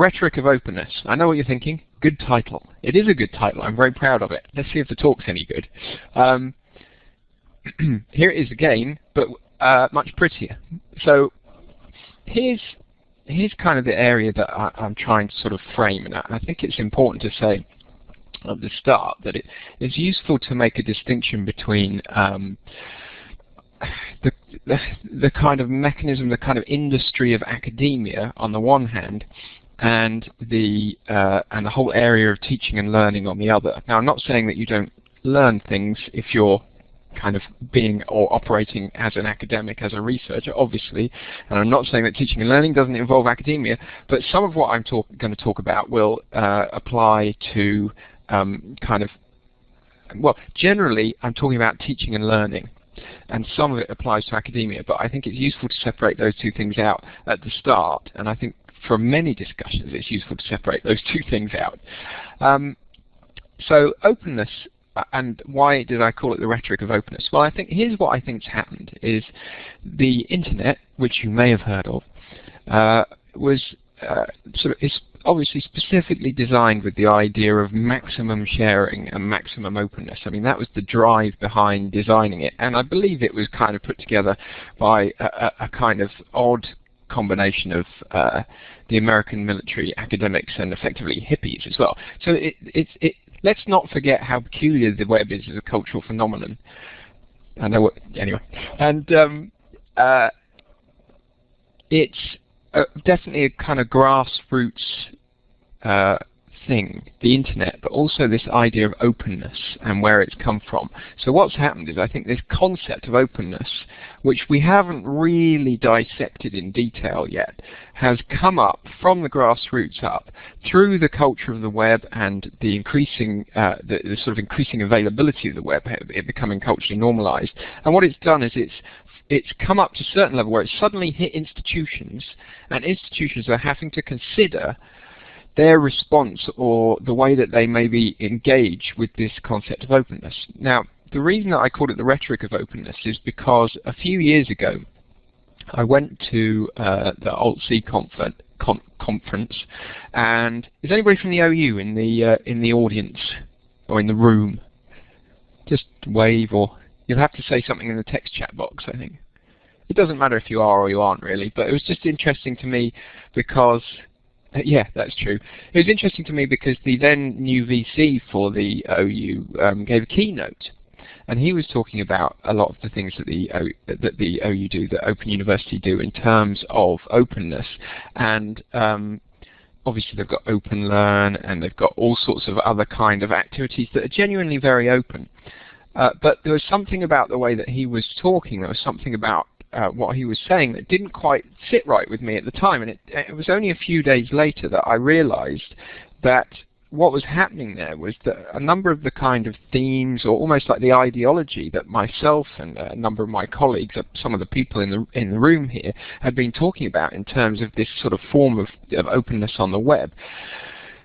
Rhetoric of Openness. I know what you're thinking. Good title. It is a good title. I'm very proud of it. Let's see if the talk's any good. Um, here it is again, but uh, much prettier. So here's here's kind of the area that I, am trying to sort of frame, and I, think it's important to say at the start that it is useful to make a distinction between um, the, the, the kind of mechanism, the kind of industry of academia on the one hand, and the uh, and the whole area of teaching and learning on the other. Now, I'm not saying that you don't learn things if you're kind of being or operating as an academic, as a researcher, obviously. And I'm not saying that teaching and learning doesn't involve academia, but some of what I'm going to talk about will uh, apply to um, kind of, well, generally I'm talking about teaching and learning. And some of it applies to academia, but I think it's useful to separate those two things out at the start. And I think for many discussions it's useful to separate those two things out. Um, so openness uh, and why did I call it the rhetoric of openness? Well, I think here's what I think's happened: is the internet, which you may have heard of, uh, was uh, sort of is obviously specifically designed with the idea of maximum sharing and maximum openness. I mean, that was the drive behind designing it, and I believe it was kind of put together by a, a kind of odd combination of uh, the American military academics and effectively hippies as well. So it, it, it, let's not forget how peculiar the web is as a cultural phenomenon. I know what, anyway. And um, uh, it's uh, definitely a kind of grassroots uh, thing, the internet, but also this idea of openness and where it's come from. So what's happened is I think this concept of openness, which we haven't really dissected in detail yet, has come up from the grassroots up through the culture of the web and the increasing, uh, the, the, sort of increasing availability of the web, it becoming culturally normalized. And what it's done is it's it's come up to a certain level where it's suddenly hit institutions, and institutions are having to consider their response or the way that they maybe engage with this concept of openness. Now, the reason that I called it the rhetoric of openness is because a few years ago I went to uh, the ALT-C conference, conference, and is anybody from the OU in the uh, in the audience or in the room? Just wave, or you'll have to say something in the text chat box. I think it doesn't matter if you are or you aren't really, but it was just interesting to me because yeah, that's true. It was interesting to me because the then new VC for the OU um, gave a keynote, and he was talking about a lot of the things that the o, that the OU do, that Open University do in terms of openness, and um, obviously they've got Open Learn and they've got all sorts of other kind of activities that are genuinely very open. Uh, but there was something about the way that he was talking, there was something about uh, what he was saying that didn't quite sit right with me at the time. And it, it was only a few days later that I realized that what was happening there was that a number of the kind of themes or almost like the ideology that myself and a number of my colleagues, uh, some of the people in the in the room here, had been talking about in terms of this sort of form of, of openness on the web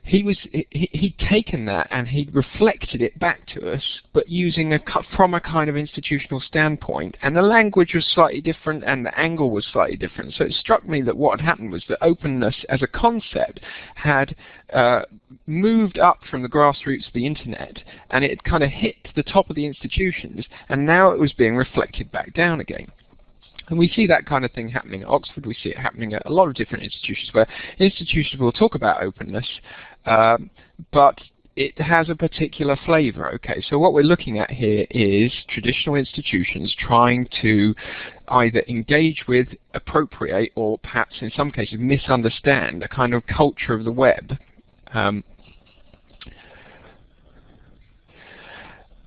he was he, he'd taken that and he'd reflected it back to us, but using a from a kind of institutional standpoint, and the language was slightly different and the angle was slightly different. So it struck me that what had happened was that openness as a concept had uh, moved up from the grassroots of the internet, and it kind of hit the top of the institutions, and now it was being reflected back down again. And we see that kind of thing happening at Oxford. We see it happening at a lot of different institutions where institutions will talk about openness, um, but it has a particular flavor. Okay, so what we're looking at here is traditional institutions trying to either engage with, appropriate, or perhaps in some cases misunderstand a kind of culture of the web. Um,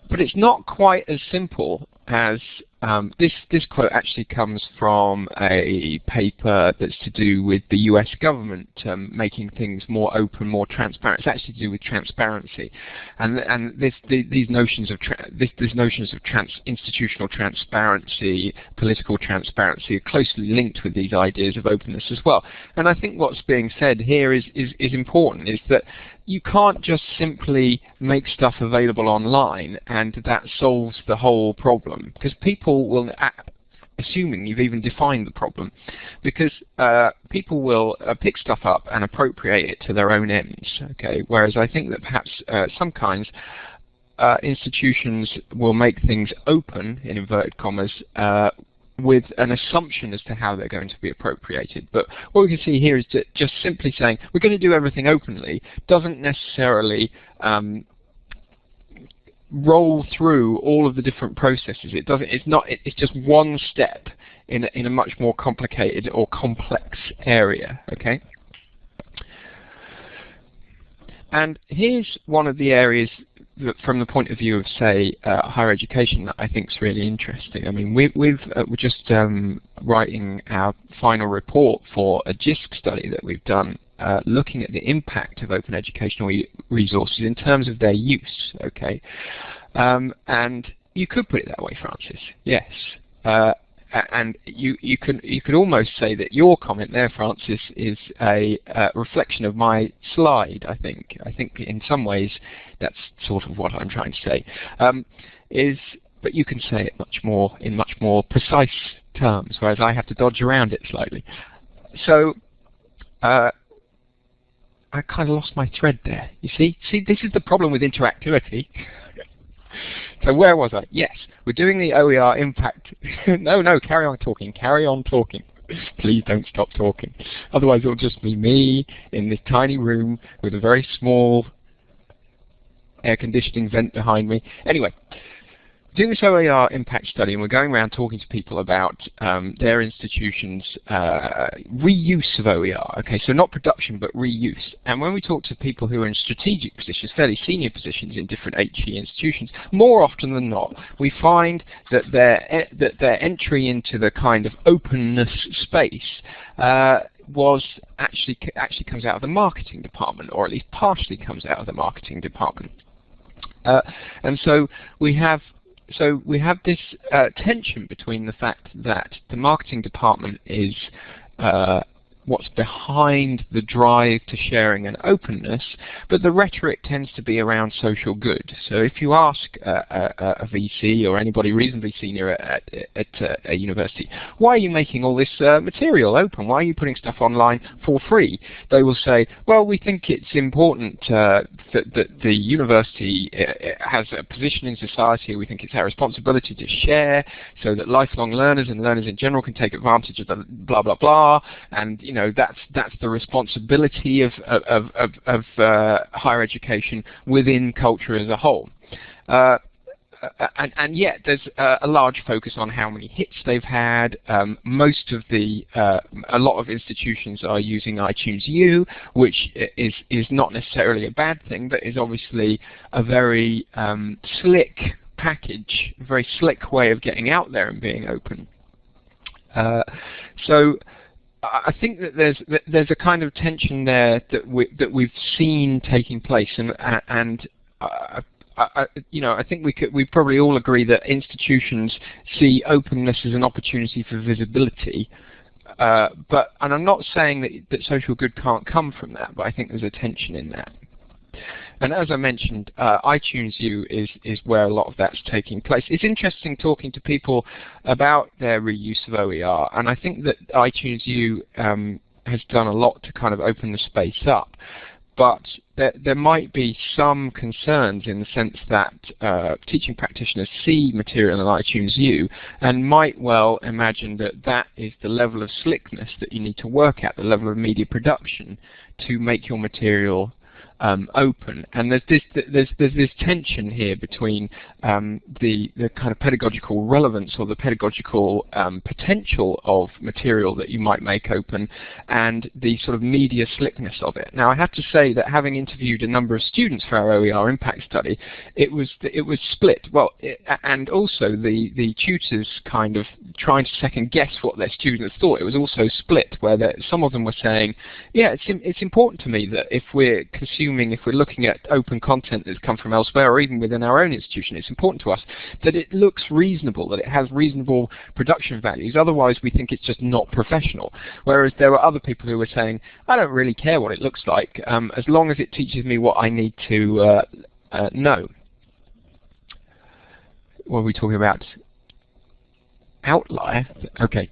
but it's not quite as simple as um, this, this quote actually comes from a paper that's to do with the US government um, making things more open, more transparent. It's actually to do with transparency, and and this, the, these notions of this, these notions of trans institutional transparency, political transparency are closely linked with these ideas of openness as well. And I think what's being said here is is, is important. Is that you can't just simply make stuff available online and that solves the whole problem because people will assuming you've even defined the problem, because uh, people will uh, pick stuff up and appropriate it to their own ends. Okay, whereas I think that perhaps uh, some kinds uh, institutions will make things open in inverted commas uh, with an assumption as to how they're going to be appropriated. But what we can see here is that just simply saying we're going to do everything openly doesn't necessarily um, roll through all of the different processes. It doesn't. It's not. It's just one step in a, in a much more complicated or complex area. Okay. And here's one of the areas from the point of view of, say, uh, higher education that I think is really interesting. I mean, we, we've, uh, we're just um, writing our final report for a JISC study that we've done uh, looking at the impact of open educational re resources in terms of their use. Okay, um, and you could put it that way, Francis. Yes, uh, and you you can you could almost say that your comment there, Francis, is a uh, reflection of my slide. I think I think in some ways that's sort of what I'm trying to say. Um, is but you can say it much more in much more precise terms, whereas I have to dodge around it slightly. So uh, I kind of lost my thread there. You see? See, this is the problem with interactivity. so where was I? Yes, we're doing the OER impact. no, no, carry on talking. Carry on talking. Please don't stop talking. Otherwise it'll just be me in this tiny room with a very small air conditioning vent behind me. Anyway, doing this OER impact study, and we're going around talking to people about um, their institution's uh, reuse of OER. Okay, so not production, but reuse. And when we talk to people who are in strategic positions, fairly senior positions in different HE institutions, more often than not, we find that their that their entry into the kind of openness space uh, was actually actually comes out of the marketing department, or at least partially comes out of the marketing department. Uh, and so we have so we have this uh, tension between the fact that the marketing department is uh, what's behind the drive to sharing and openness, but the rhetoric tends to be around social good. So if you ask uh, a, a, VC or anybody reasonably senior at, at, at a university, why are you making all this uh, material open? Why are you putting stuff online for free? They will say, well, we think it's important uh, that, that, the university uh, has a position in society. We think it's our responsibility to share so that lifelong learners and learners in general can take advantage of the blah, blah, blah. And, you know, know that's that's the responsibility of of of, of uh, higher education within culture as a whole. Uh, and, and, yet there's a large focus on how many hits they've had. Um, most of the, uh, a lot of institutions are using iTunes U, which is is not necessarily a bad thing, but is obviously a very um, slick package, a very slick way of getting out there and being open. Uh, so I think that there's there's a kind of tension there that we that we've seen taking place, and and uh, I, you know I think we could we probably all agree that institutions see openness as an opportunity for visibility. Uh, but and I'm not saying that that social good can't come from that, but I think there's a tension in that. And as I mentioned, uh, iTunes U is, is where a lot of that's taking place. It's interesting talking to people about their reuse of OER, and I think that iTunes U um, has done a lot to kind of open the space up. But there, there might be some concerns in the sense that uh, teaching practitioners see material in iTunes U and might well imagine that that is the level of slickness that you need to work at, the level of media production to make your material um, open. And there's this there's there's this tension here between um, the the kind of pedagogical relevance or the pedagogical um, potential of material that you might make open, and the sort of media slickness of it. Now I have to say that having interviewed a number of students for our OER impact study, it was it was split. Well, it, and also the the tutors kind of trying to second guess what their students thought. It was also split where some of them were saying, yeah, it's it's important to me that if we're consuming assuming if we're looking at open content that's come from elsewhere or even within our own institution, it's important to us that it looks reasonable, that it has reasonable production values. Otherwise, we think it's just not professional. Whereas there were other people who were saying, I don't really care what it looks like, um, as long as it teaches me what I need to uh, uh, know. What are we talking about? outlier. Okay,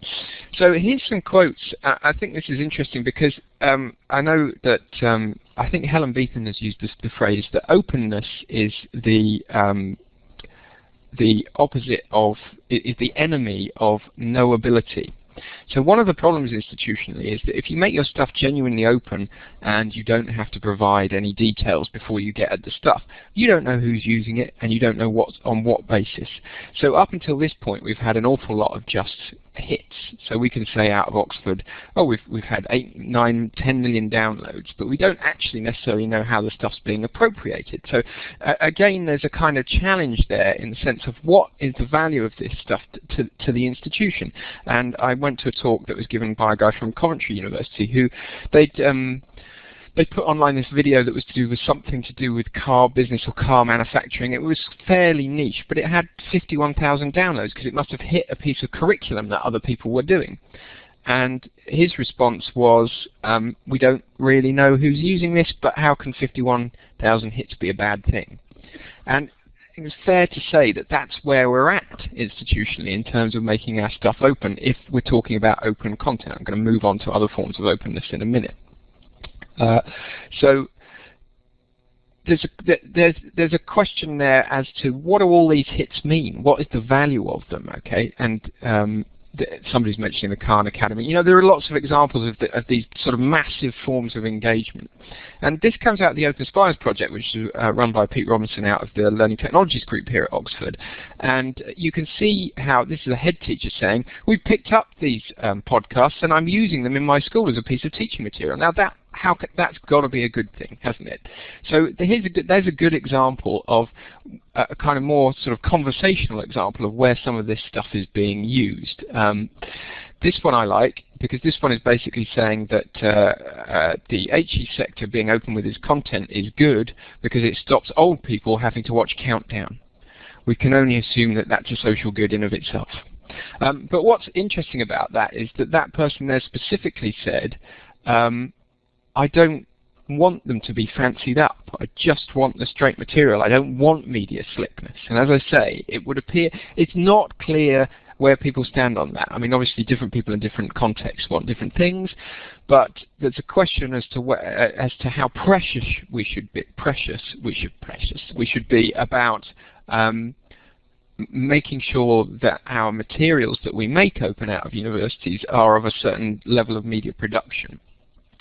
so here's some quotes. I, I think this is interesting because um, I know that um, I think Helen Beetham has used this, the phrase that openness is the um, the opposite of is the enemy of knowability. So one of the problems institutionally is that if you make your stuff genuinely open and you don't have to provide any details before you get at the stuff, you don't know who's using it and you don't know what's on what basis. So up until this point we've had an awful lot of just hits. So we can say out of Oxford, oh, we've, we've had 8, 9, 10 million downloads, but we don't actually necessarily know how the stuff's being appropriated. So uh, again, there's a kind of challenge there in the sense of what is the value of this stuff to, to, to the institution. And I went to a talk that was given by a guy from Coventry University who they'd um, they put online this video that was to do with something to do with car business or car manufacturing. It was fairly niche, but it had 51,000 downloads because it must have hit a piece of curriculum that other people were doing. And his response was, um, we don't really know who's using this, but how can 51,000 hits be a bad thing? And it's fair to say that that's where we're at institutionally in terms of making our stuff open if we're talking about open content. I'm going to move on to other forms of openness in a minute. Uh, so there's a, there's there's a question there as to what do all these hits mean? What is the value of them? Okay, and um, somebody's mentioning the Khan Academy. You know, there are lots of examples of, the, of, these sort of massive forms of engagement. And this comes out of the Open Spires project, which is uh, run by Pete Robinson out of the Learning Technologies group here at Oxford. And you can see how this is a head teacher saying, we picked up these um, podcasts and I'm using them in my school as a piece of teaching material. Now that how that's got to be a good thing, hasn't it? So here's a good, there's a good example of a kind of more sort of conversational example of where some of this stuff is being used. Um, this one I like because this one is basically saying that uh, uh, the HE sector being open with its content is good because it stops old people having to watch Countdown. We can only assume that that's a social good in of itself. Um, but what's interesting about that is that that person there specifically said um, I don't want them to be fancied up. I just want the straight material. I don't want media slickness. And as I say, it would appear it's not clear where people stand on that. I mean, obviously, different people in different contexts want different things, but there's a question as to where, as to how precious we should be. Precious, we should precious. We should be about um, making sure that our materials that we make open out of universities are of a certain level of media production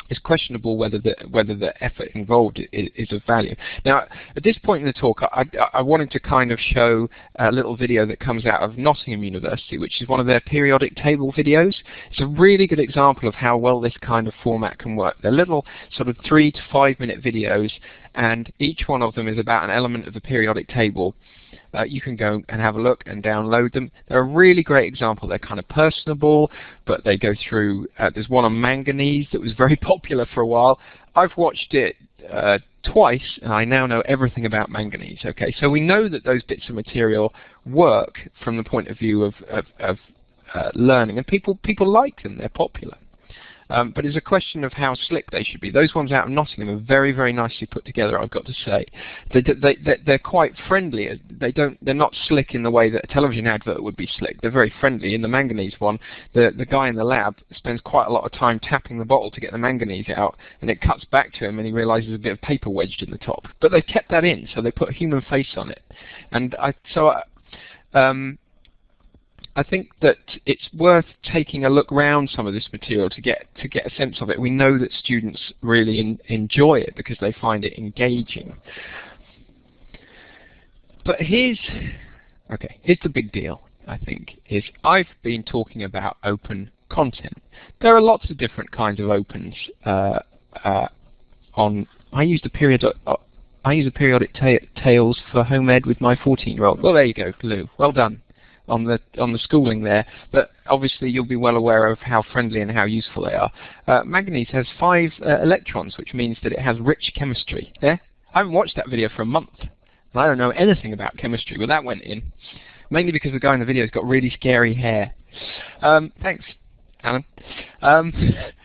it's questionable whether the whether the effort involved is, is, of value. Now, at this point in the talk, I, I, wanted to kind of show a little video that comes out of Nottingham University, which is one of their periodic table videos. It's a really good example of how well this kind of format can work. They're little sort of three to five minute videos, and each one of them is about an element of the periodic table uh, you can go and have a look and download them. They're a really great example. They're kind of personable, but they go through, uh, there's one on manganese that was very popular for a while. I've watched it uh, twice, and I now know everything about manganese. Okay, so we know that those bits of material work from the point of view of, of, of uh, learning, and people people like them. They're popular. Um, but it's a question of how slick they should be. Those ones out of Nottingham are very, very nicely put together. I've got to say, they, they, they're quite friendly. They don't, they're not slick in the way that a television advert would be slick. They're very friendly. In the manganese one, the the guy in the lab spends quite a lot of time tapping the bottle to get the manganese out, and it cuts back to him, and he realizes a bit of paper wedged in the top. But they kept that in, so they put a human face on it, and I so. I, um, I think that it's worth taking a look around some of this material to get to get a sense of it. We know that students really in, enjoy it because they find it engaging. But here's okay, here's the big deal. I think is I've been talking about open content. There are lots of different kinds of opens uh, uh, on. I use the period. Uh, I use the periodic ta tables for home ed with my 14-year-old. Well, there you go, Lou. Well done on the on the schooling there, but obviously you'll be well aware of how friendly and how useful they are. Uh, manganese has five uh, electrons, which means that it has rich chemistry. Yeah? I haven't watched that video for a month, and I don't know anything about chemistry, but that went in, mainly because the guy in the video has got really scary hair. Um, thanks, Alan. Um,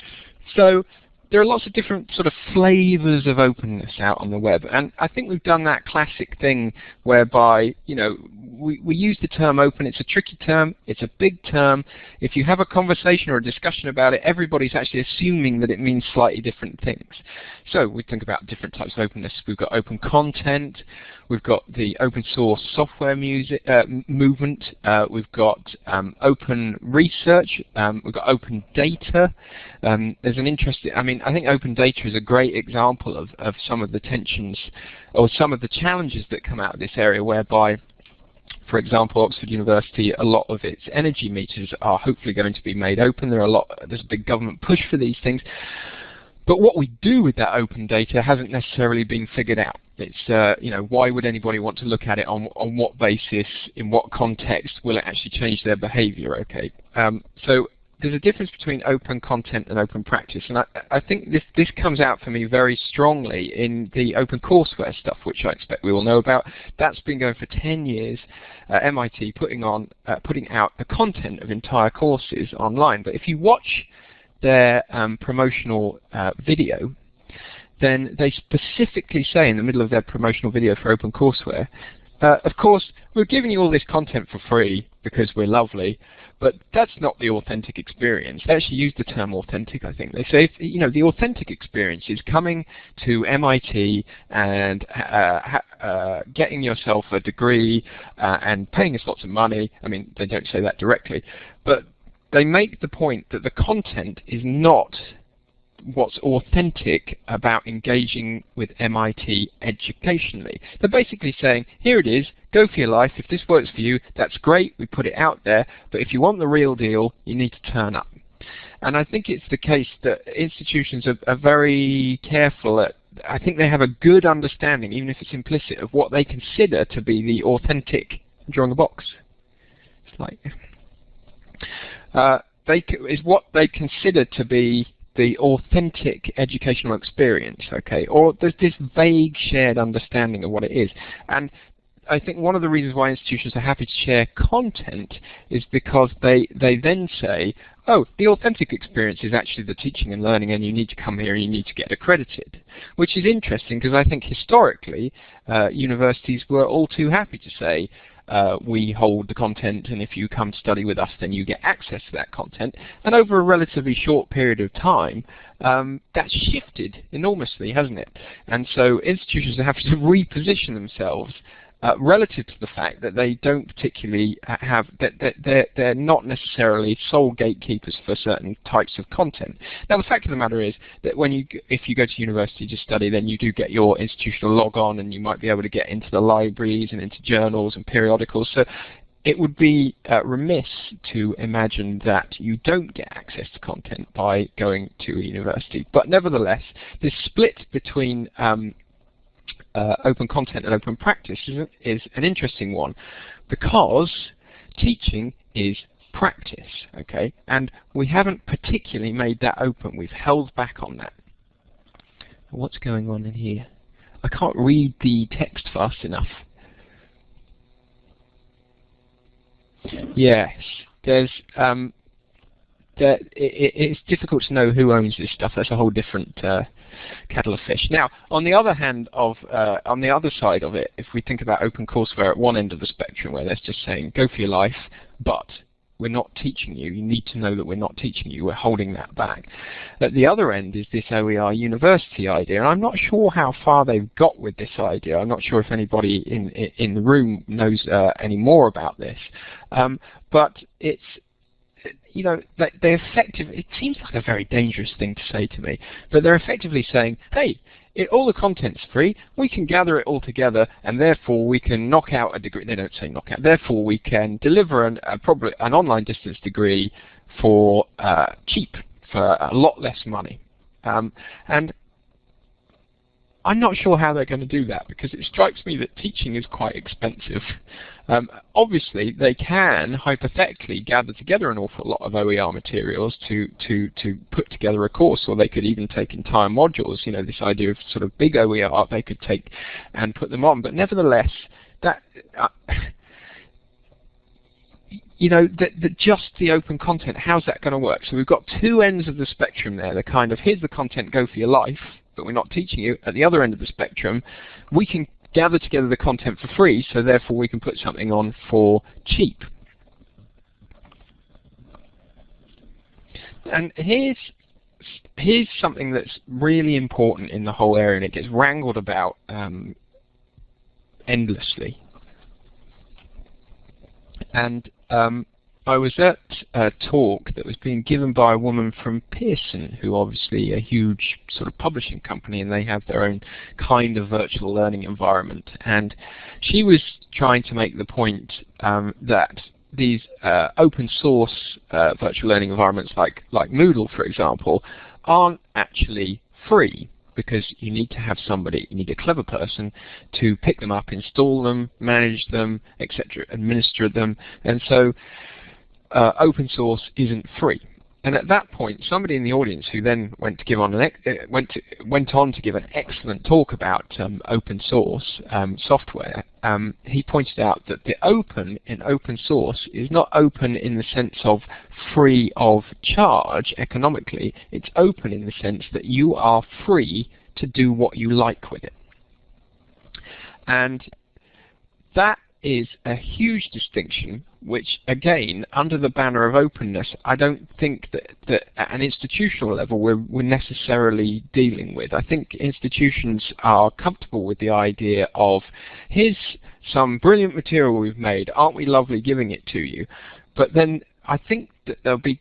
so there are lots of different sort of flavors of openness out on the web, and I think we've done that classic thing whereby, you know, we, we use the term open. It's a tricky term. It's a big term. If you have a conversation or a discussion about it, everybody's actually assuming that it means slightly different things. So we think about different types of openness. We've got open content. We've got the open source software music, uh, movement. Uh, we've got um, open research. Um, we've got open data. Um, there's an interesting, I mean, I think open data is a great example of, of some of the tensions or some of the challenges that come out of this area whereby for example, Oxford University, a lot of its energy meters are hopefully going to be made open. There are a lot, there's a big government push for these things. But what we do with that open data hasn't necessarily been figured out. It's, uh, you know, why would anybody want to look at it on, on what basis, in what context will it actually change their behavior, okay? Um, so there's a difference between open content and open practice, and I, I, think this this comes out for me very strongly in the open courseware stuff, which I expect we all know about. That's been going for 10 years. Uh, MIT putting on uh, putting out the content of entire courses online, but if you watch their um, promotional uh, video, then they specifically say in the middle of their promotional video for OpenCourseWare, uh, of course, we're giving you all this content for free because we're lovely, but that's not the authentic experience. They actually use the term authentic, I think. They say, you know, the authentic experience is coming to MIT and uh, uh, getting yourself a degree uh, and paying us lots of money. I mean, they don't say that directly, but they make the point that the content is not what's authentic about engaging with MIT educationally. They're basically saying, here it is, go for your life. If this works for you, that's great. We put it out there. But if you want the real deal, you need to turn up. And I think it's the case that institutions are, are very careful at I think they have a good understanding, even if it's implicit, of what they consider to be the authentic drawing a box. It's like uh, they is what they consider to be the authentic educational experience, okay? Or there's this vague shared understanding of what it is. And I think one of the reasons why institutions are happy to share content is because they, they then say, oh, the authentic experience is actually the teaching and learning and you need to come here and you need to get accredited. Which is interesting because I think historically uh, universities were all too happy to say, uh, we hold the content and if you come study with us then you get access to that content. And over a relatively short period of time, um, that's shifted enormously, hasn't it? And so institutions have to reposition themselves uh, relative to the fact that they don't particularly have that, they're, they're not necessarily sole gatekeepers for certain types of content. Now the fact of the matter is that when you if you go to university to study then you do get your institutional log on and you might be able to get into the libraries and into journals and periodicals so it would be uh, remiss to imagine that you don't get access to content by going to a university. But nevertheless, this split between um, uh, open content and open practice is, is an interesting one because teaching is practice, okay? And we haven't particularly made that open. We've held back on that. What's going on in here? I can't read the text fast enough. Yes, there's um, there, it, it's difficult to know who owns this stuff. That's a whole different uh, kettle of fish. Now, on the other hand of, uh, on the other side of it, if we think about OpenCourseWare at one end of the spectrum where that's just saying, go for your life, but we're not teaching you. You need to know that we're not teaching you. We're holding that back. At the other end is this OER university idea, and I'm not sure how far they've got with this idea. I'm not sure if anybody in in the room knows uh, any more about this, um, but it's you know, they, they effectively, it seems like a very dangerous thing to say to me, but they're effectively saying, hey, it, all the content's free, we can gather it all together, and therefore we can knock out a degree, they don't say knock out, therefore we can deliver an, a, probably an online distance degree for uh, cheap, for a lot less money. Um, and I'm not sure how they're going to do that because it strikes me that teaching is quite expensive. Um, obviously, they can hypothetically gather together an awful lot of OER materials to, to, to put together a course, or they could even take entire modules. You know, this idea of sort of big OER they could take and put them on. But nevertheless, that uh, you know, the, the, just the open content, how's that going to work? So we've got two ends of the spectrum there. The kind of, here's the content, go for your life, but we're not teaching you. At the other end of the spectrum, we can gather together the content for free, so therefore we can put something on for cheap. And here's here's something that's really important in the whole area, and it gets wrangled about um, endlessly. And um, I was at a talk that was being given by a woman from Pearson, who obviously a huge sort of publishing company, and they have their own kind of virtual learning environment. And she was trying to make the point um, that these uh, open source uh, virtual learning environments like, like Moodle, for example, aren't actually free because you need to have somebody, you need a clever person to pick them up, install them, manage them, etc., administer them. And so uh, open source isn't free. And at that point, somebody in the audience who then went to give on an uh, went to, went on to give an excellent talk about um, open source um, software. Um, he pointed out that the open in open source is not open in the sense of free of charge economically. It's open in the sense that you are free to do what you like with it. And that is a huge distinction which again under the banner of openness I don't think that, that at an institutional level we're, we're necessarily dealing with. I think institutions are comfortable with the idea of here's some brilliant material we've made, aren't we lovely giving it to you? But then I think that there'll be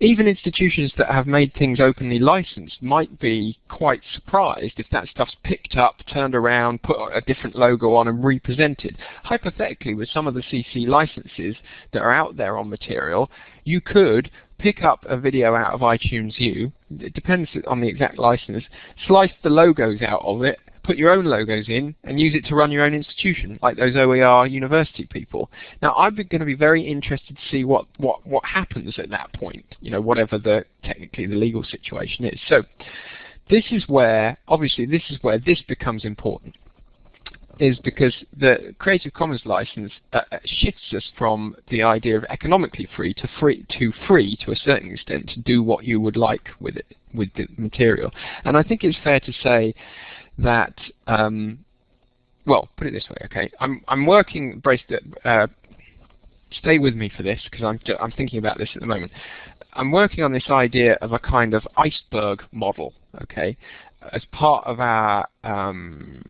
even institutions that have made things openly licensed might be quite surprised if that stuff's picked up, turned around, put a different logo on and represented. Hypothetically, with some of the CC licenses that are out there on material, you could pick up a video out of iTunes U, it depends on the exact license, slice the logos out of it, put your own logos in and use it to run your own institution, like those OER university people. Now, I'm going to be very interested to see what, what, what happens at that point, you know, whatever the technically the legal situation is. So this is where, obviously, this is where this becomes important is because the Creative Commons license uh, uh, shifts us from the idea of economically free to free to free to a certain extent to do what you would like with it with the material. And I think it's fair to say that, um, well, put it this way, okay, I'm, I'm working, brace, uh, stay with me for this because I'm, I'm thinking about this at the moment. I'm working on this idea of a kind of iceberg model, okay, as part of our um,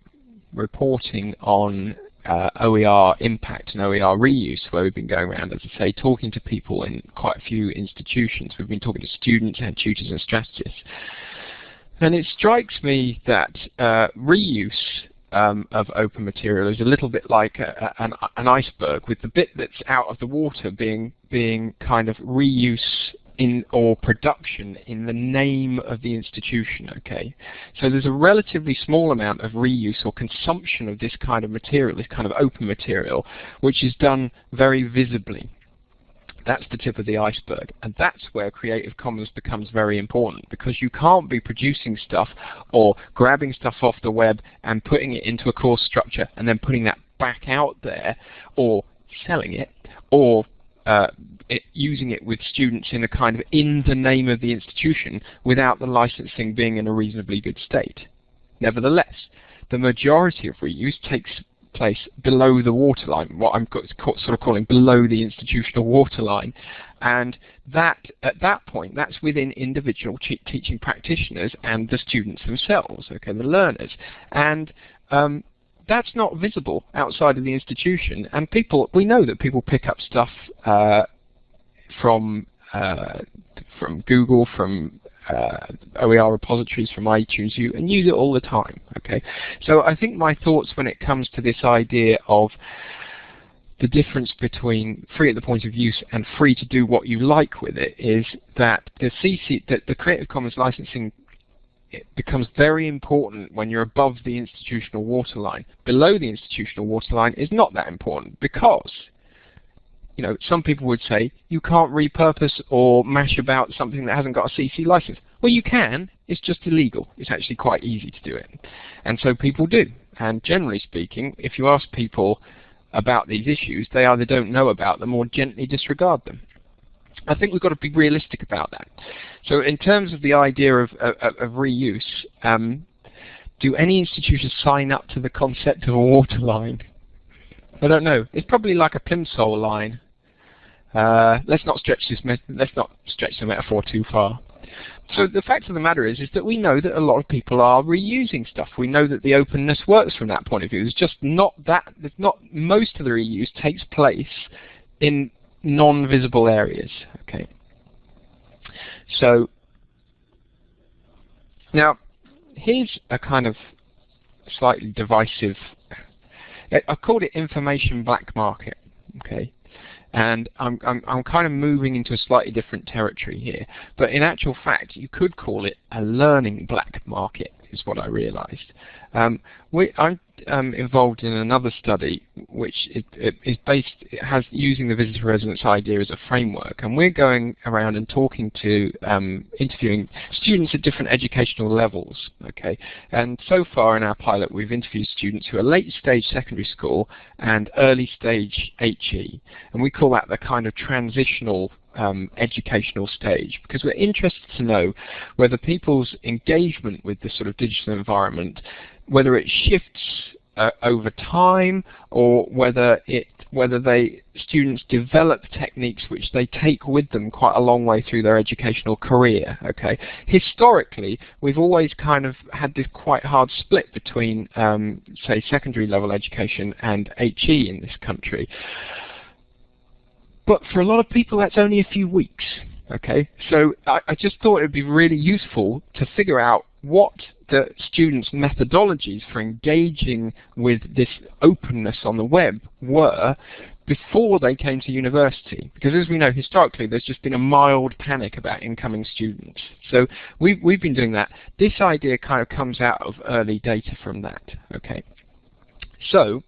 reporting on uh, OER impact and OER reuse, where we've been going around, as I say, talking to people in quite a few institutions. We've been talking to students and tutors and strategists. And it strikes me that uh, reuse um, of open material is a little bit like a, a, an, an, iceberg, with the bit that's out of the water being being kind of reuse in or production in the name of the institution. Okay, so there's a relatively small amount of reuse or consumption of this kind of material, this kind of open material, which is done very visibly. That's the tip of the iceberg. And that's where Creative Commons becomes very important because you can't be producing stuff or grabbing stuff off the web and putting it into a course structure and then putting that back out there or selling it or uh, it, using it with students in a kind of in the name of the institution without the licensing being in a reasonably good state. Nevertheless, the majority of reuse takes place below the waterline, what I'm sort of calling below the institutional waterline. And that, at that point, that's within individual teaching practitioners and the students themselves, okay, the learners. And um, that's not visible outside of the institution. And people, we know that people pick up stuff uh, from uh, from Google, from uh, OER repositories from iTunes U and use it all the time. Okay, so I think my thoughts when it comes to this idea of the difference between free at the point of use and free to do what you like with it is that the CC, that the Creative Commons licensing it becomes very important when you're above the institutional waterline. Below the institutional waterline is not that important because you know, some people would say you can't repurpose or mash about something that hasn't got a CC license. Well, you can. It's just illegal. It's actually quite easy to do it. And so people do. And generally speaking, if you ask people about these issues, they either don't know about them or gently disregard them. I think we've got to be realistic about that. So in terms of the idea of, of, of reuse, um, do any institutions sign up to the concept of a waterline? I don't know. It's probably like a plimsoll line. Uh, let's not stretch this. Let's not stretch the metaphor too far. So the fact of the matter is, is that we know that a lot of people are reusing stuff. We know that the openness works from that point of view. There's just not that. There's not most of the reuse takes place in non-visible areas. Okay. So now here's a kind of slightly divisive. I called it information black market. Okay. And I'm, I'm, I'm kind of moving into a slightly different territory here. But in actual fact, you could call it a learning black market, is what I realized. Um, we, I'm um, involved in another study which it, it is based, it has using the visitor residents idea as a framework, and we're going around and talking to, um, interviewing students at different educational levels. Okay, and so far in our pilot, we've interviewed students who are late stage secondary school and early stage HE, and we call that the kind of transitional um, educational stage because we're interested to know whether people's engagement with the sort of digital environment whether it shifts uh, over time or whether it whether they students develop techniques which they take with them quite a long way through their educational career. Okay, historically we've always kind of had this quite hard split between um, say secondary level education and HE in this country. But for a lot of people that's only a few weeks. Okay, so I, I just thought it would be really useful to figure out what the students' methodologies for engaging with this openness on the web were before they came to university. Because as we know, historically, there's just been a mild panic about incoming students. So we've, we've been doing that. This idea kind of comes out of early data from that. Okay. So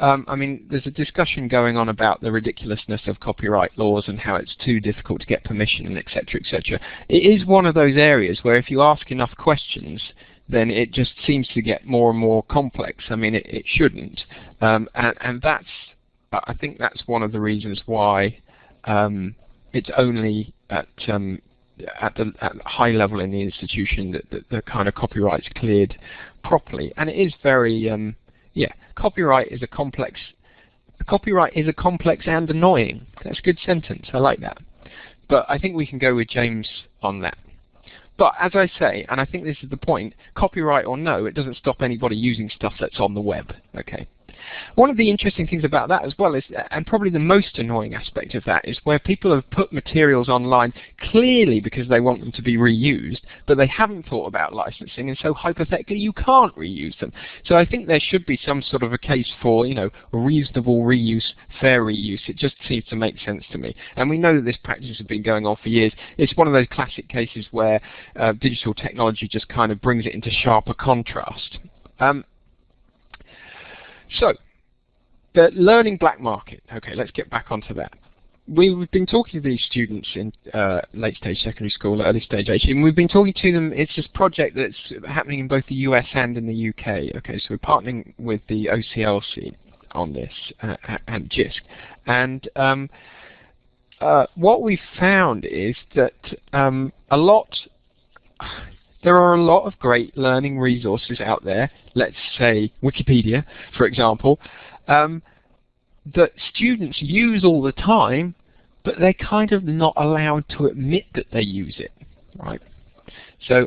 um, I mean, there's a discussion going on about the ridiculousness of copyright laws and how it's too difficult to get permission and etc. etc. It is one of those areas where if you ask enough questions, then it just seems to get more and more complex. I mean, it, it shouldn't, um, and, and, that's I think that's one of the reasons why um, it's only at um, at the, at high level in the institution that, that the kind of copyright's cleared properly, and it is very um, yeah, copyright is a complex. Copyright is a complex and annoying. That's a good sentence. I like that. But I think we can go with James on that. But as I say, and I think this is the point, copyright or no, it doesn't stop anybody using stuff that's on the web. Okay. One of the interesting things about that as well is, and probably the most annoying aspect of that, is where people have put materials online clearly because they want them to be reused, but they haven't thought about licensing, and so hypothetically you can't reuse them. So I think there should be some sort of a case for, you know, reasonable reuse, fair reuse. It just seems to make sense to me. And we know that this practice has been going on for years. It's one of those classic cases where uh, digital technology just kind of brings it into sharper contrast. Um, so, the learning black market. Okay, let's get back onto that. We've been talking to these students in uh, late stage secondary school, early stage age, and we've been talking to them. It's this project that's happening in both the US and in the UK. Okay, so we're partnering with the OCLC on this uh, and JISC. And um, uh, what we've found is that um, a lot there are a lot of great learning resources out there, let's say Wikipedia, for example, um, that students use all the time, but they're kind of not allowed to admit that they use it, right? So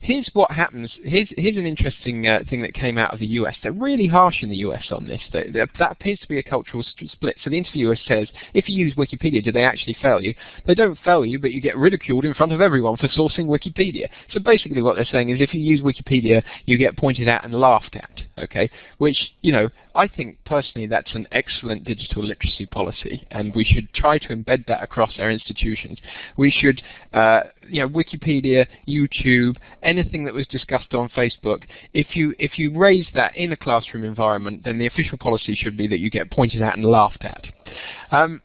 here's what happens. Here's, here's an interesting uh, thing that came out of the US. They're really harsh in the US on this. They, that appears to be a cultural split. So the interviewer says, if you use Wikipedia, do they actually fail you? They don't fail you, but you get ridiculed in front of everyone for sourcing Wikipedia. So basically what they're saying is if you use Wikipedia, you get pointed at and laughed at, okay? Which, you know, I think personally that's an excellent digital literacy policy, and we should try to embed that across our institutions. We should, uh, you know, Wikipedia, YouTube, anything that was discussed on Facebook. If you if you raise that in a classroom environment, then the official policy should be that you get pointed at and laughed at. Um,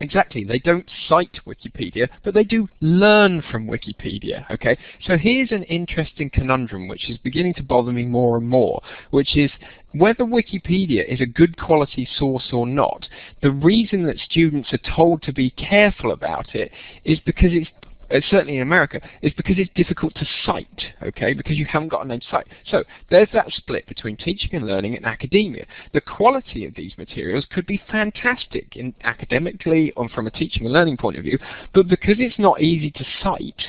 Exactly. They don't cite Wikipedia, but they do learn from Wikipedia. Okay. So here's an interesting conundrum which is beginning to bother me more and more, which is whether Wikipedia is a good quality source or not. The reason that students are told to be careful about it is because it's Uh, certainly in America, is because it's difficult to cite, okay, because you haven't got a name to cite. So there's that split between teaching and learning and academia. The quality of these materials could be fantastic in academically or from a teaching and learning point of view, but because it's not easy to cite,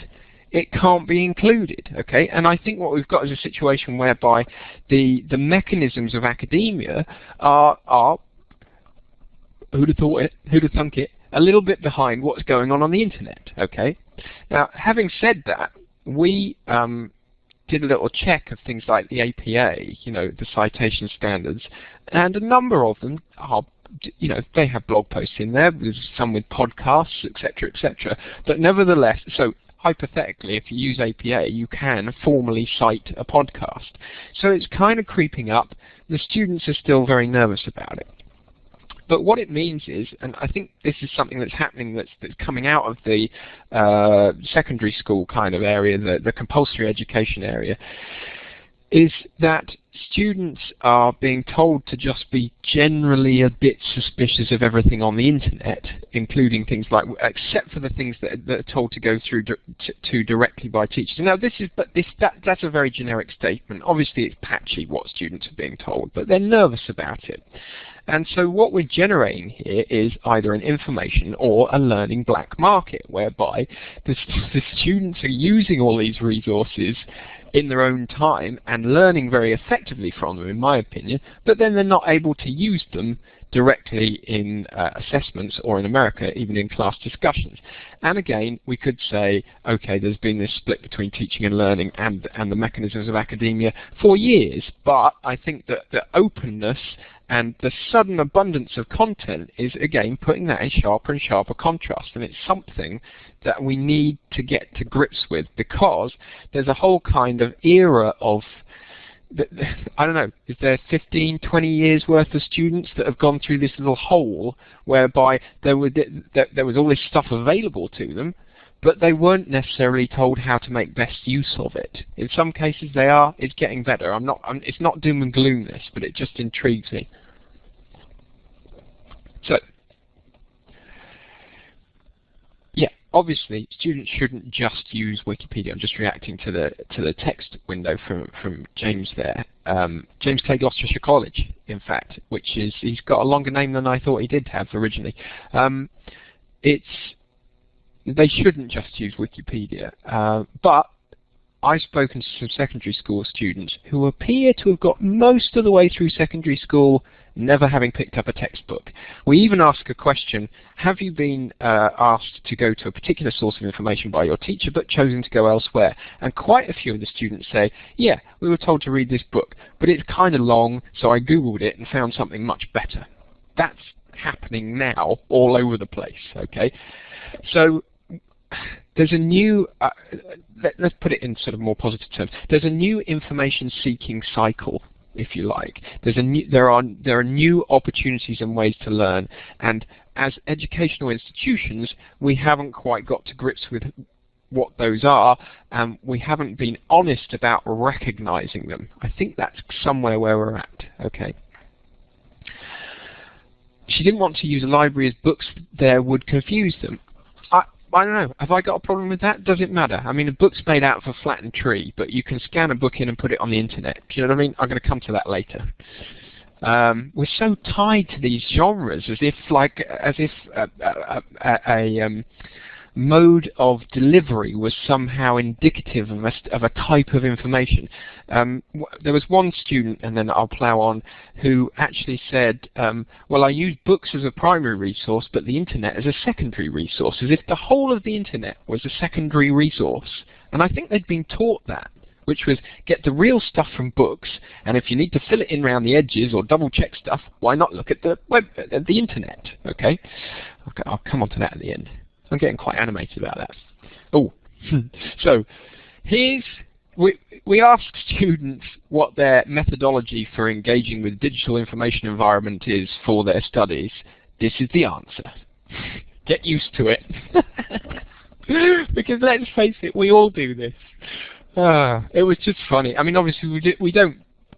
it can't be included, okay? And I think what we've got is a situation whereby the the mechanisms of academia are are who'd have thought it, who'd have thunk it, a little bit behind what's going on on the internet, okay? Now, having said that, we um, did a little check of things like the APA, you know, the citation standards, and a number of them are you know, they have blog posts in there, there's some with podcasts, etc., etc. But nevertheless, so hypothetically, if you use APA, you can formally cite a podcast. So it's kind of creeping up. The students are still very nervous about it. But what it means is, and I think this is something that's happening that's, that's coming out of the uh, secondary school kind of area, the, the compulsory education area, is that students are being told to just be generally a bit suspicious of everything on the internet, including things like, except for the things that, that are told to go through to, to, directly by teachers. Now, this is, but this that that's a very generic statement. Obviously, it's patchy what students are being told, but they're nervous about it. And so what we're generating here is either an information or a learning black market, whereby the, the students are using all these resources in their own time and learning very effectively from them, in my opinion, but then they're not able to use them directly in uh, assessments or in America, even in class discussions. And again, we could say, okay, there's been this split between teaching and learning and, and the mechanisms of academia for years, but I think that the openness and the sudden abundance of content is, again, putting that in sharper and sharper contrast. And it's something that we need to get to grips with because there's a whole kind of era of I don't know, is there 15, 20 years worth of students that have gone through this little hole whereby there, were, there was all this stuff available to them, but they weren't necessarily told how to make best use of it. In some cases they are. It's getting better. I'm not. I'm, it's not doom and gloom this, but it just intrigues me. So, yeah, obviously students shouldn't just use Wikipedia. I'm just reacting to the to the text window from from James there. Um, James Clay Gloucestershire College, in fact, which is he's got a longer name than I thought he did have originally. Um, it's they shouldn't just use Wikipedia. Uh, but I've spoken to some secondary school students who appear to have got most of the way through secondary school never having picked up a textbook. We even ask a question, have you been uh, asked to go to a particular source of information by your teacher but chosen to go elsewhere? And quite a few of the students say, yeah, we were told to read this book, but it's kind of long, so I googled it and found something much better. That's happening now all over the place, okay? So there's a new, uh, let, us put it in sort of more positive terms, there's a new information seeking cycle if you like. There's a new, there are there are new opportunities and ways to learn, and as educational institutions, we haven't quite got to grips with what those are, and we haven't been honest about recognizing them. I think that's somewhere where we're at. Okay. She didn't want to use a library as books there would confuse them. I don't know. Have I got a problem with that? Does it matter? I mean, a book's made out of a flattened tree, but you can scan a book in and put it on the internet. Do you know what I mean? I'm going to come to that later. Um, we're so tied to these genres as if, like, as if a, a, a, a um, mode of delivery was somehow indicative of a, of a type of information. Um, there was one student, and then I'll plow on, who actually said, um, well, I use books as a primary resource, but the internet as a secondary resource, as if the whole of the internet was a secondary resource. And I think they'd been taught that which was get the real stuff from books, and if you need to fill it in around the edges or double check stuff, why not look at the web, at the internet? Okay, okay I'll come on to that at the end. I'm getting quite animated about that. Oh, so here's we we ask students what their methodology for engaging with digital information environment is for their studies. This is the answer. Get used to it. because let's face it, we all do this. Uh, it was just funny. I mean, obviously we, do, we don't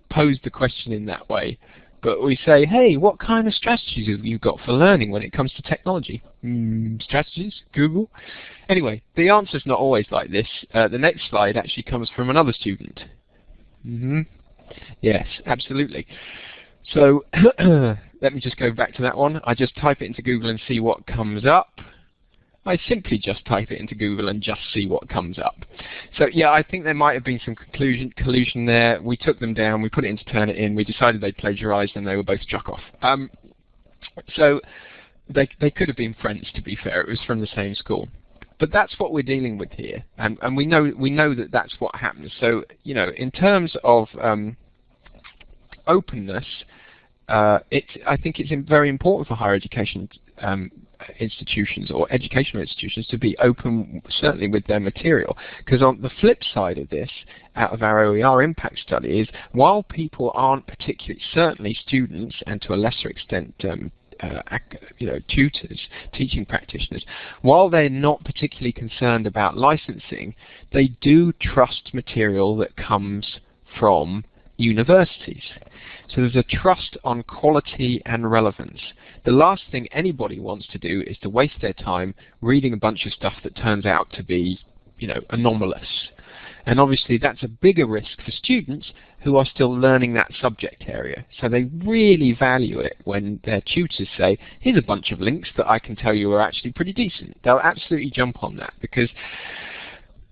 pose the question in that way, but we say, hey, what kind of strategies have you got for learning when it comes to technology? Mm, strategies? Google? Anyway, the answer's not always like this. Uh, the next slide actually comes from another student. Mm -hmm. Yes, absolutely. So let me just go back to that one. I just type it into Google and see what comes up. I simply just type it into Google and just see what comes up. So yeah, I think there might have been some collusion, collusion there. We took them down, we put it into Turnitin, we decided they plagiarized and they were both struck off. Um, so they, they could have been friends to be fair, it was from the same school. But that's what we're dealing with here, and, and we know we know that that's what happens. So you know, in terms of um, openness, uh, I think it's very important for higher education um, institutions or educational institutions to be open certainly with their material because on the flip side of this out of our OER impact study is while people aren't particularly certainly students and to a lesser extent um, uh, you know, tutors, teaching practitioners, while they're not particularly concerned about licensing, they do trust material that comes from universities. So there's a trust on quality and relevance. The last thing anybody wants to do is to waste their time reading a bunch of stuff that turns out to be, you know, anomalous. And obviously that's a bigger risk for students who are still learning that subject area. So they really value it when their tutors say, here's a bunch of links that I can tell you are actually pretty decent. They'll absolutely jump on that because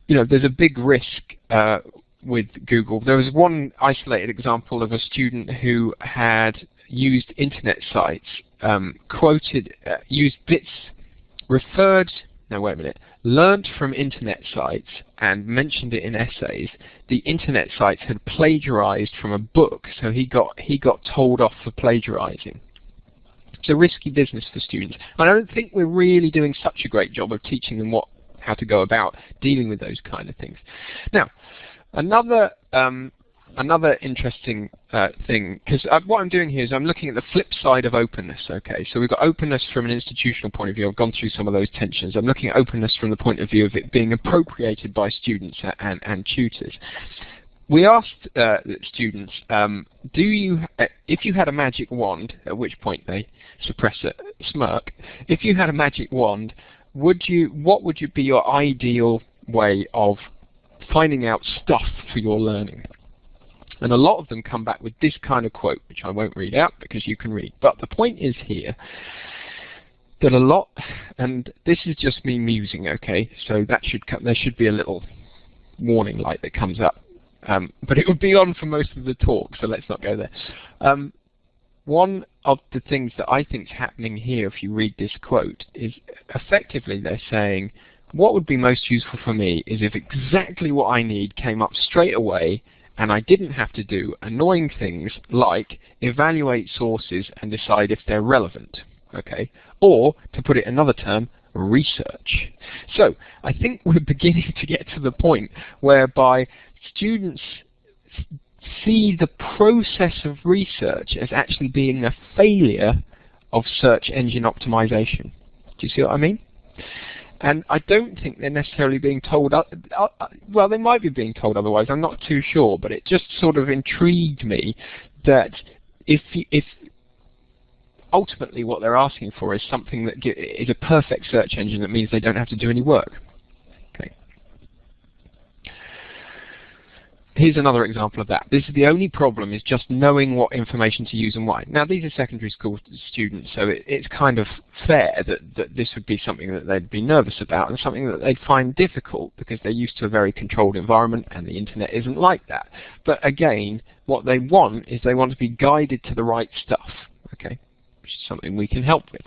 you know, there's a big risk uh, with Google. There was one isolated example of a student who had used internet sites, um, quoted, uh, used bits, referred, no wait a minute, learned from internet sites and mentioned it in essays. The internet sites had plagiarized from a book, so he got, he got told off for plagiarizing. It's a risky business for students. And I don't think we're really doing such a great job of teaching them what how to go about dealing with those kind of things. Now, Another um, another interesting uh, thing, because uh, what I'm doing here is I'm looking at the flip side of openness. Okay, so we've got openness from an institutional point of view. I've gone through some of those tensions. I'm looking at openness from the point of view of it being appropriated by students and, and tutors. We asked uh, students, um, do you, uh, if you had a magic wand, at which point they suppress a smirk, if you had a magic wand, would you, what would you be your ideal way of finding out stuff for your learning. And a lot of them come back with this kind of quote, which I won't read out because you can read. But the point is here that a lot, and this is just me musing, okay? So that should come, there should be a little warning light that comes up. Um, but it would be on for most of the talk, so let's not go there. Um, one of the things that I think is happening here, if you read this quote, is effectively they're saying what would be most useful for me is if exactly what I need came up straight away and I didn't have to do annoying things like evaluate sources and decide if they're relevant. Okay? Or, to put it another term, research. So, I think we're beginning to get to the point whereby students see the process of research as actually being a failure of search engine optimization. Do you see what I mean? And I don't think they're necessarily being told, uh, uh, well, they might be being told otherwise, I'm not too sure, but it just sort of intrigued me that if, if ultimately what they're asking for is something that is a perfect search engine that means they don't have to do any work. Here's another example of that. This is the only problem is just knowing what information to use and why. Now these are secondary school students, so it, it's kind of fair that, that this would be something that they'd be nervous about and something that they'd find difficult because they're used to a very controlled environment and the internet isn't like that. But again, what they want is they want to be guided to the right stuff, okay, which is something we can help with.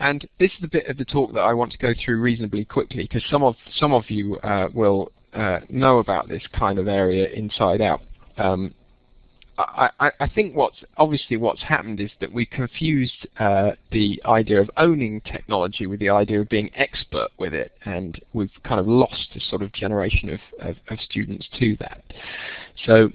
And this is the bit of the talk that I want to go through reasonably quickly because some of some of you uh, will uh, know about this kind of area inside out. Um, I, I, think what's obviously what's happened is that we confused uh, the idea of owning technology with the idea of being expert with it, and we've kind of lost a sort of generation of, of, of students to that. So,